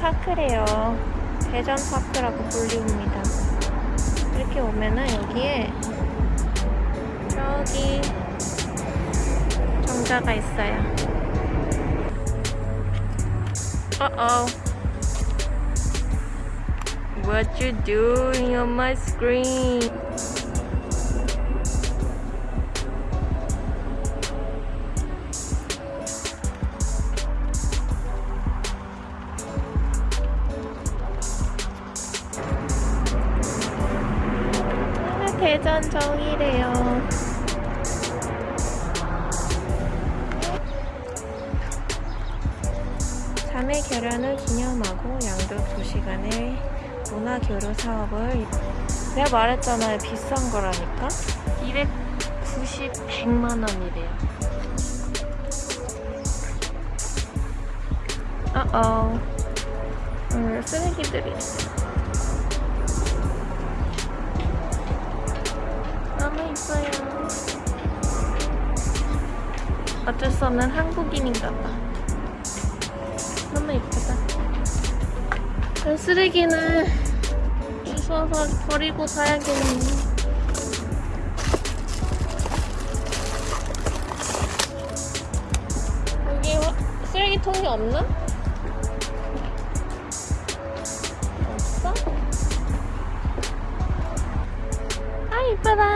파크래요. 대전 파크라고 불리웁니다. 이렇게 오면은 여기에 저기 정자가 있어요. Uh-oh. What you doing on my screen? 대전 정이래요. 자매 결연을 기념하고 양도 2시간의 문화교류 사업을 내가 말했잖아요. 비싼 거라니까. 290, 100만 원이래요. 어어. 오늘 쓰레기들이 있어 너무 이뻐요 어쩔 수 없는 한국인인가 봐 너무 예쁘다. 그 쓰레기는 주워서 버리고 가야겠네. 쓰레기통이 없나? 없어? 아, 이쁘다.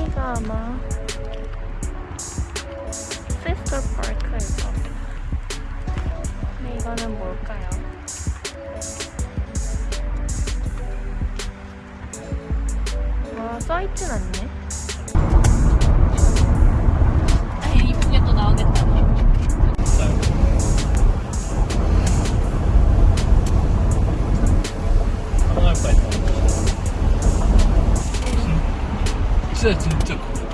여기가 아마 피스컬 파크일 겁니다. 근데 이거는 뭘까요? 와, 써있진 않네. 这真这。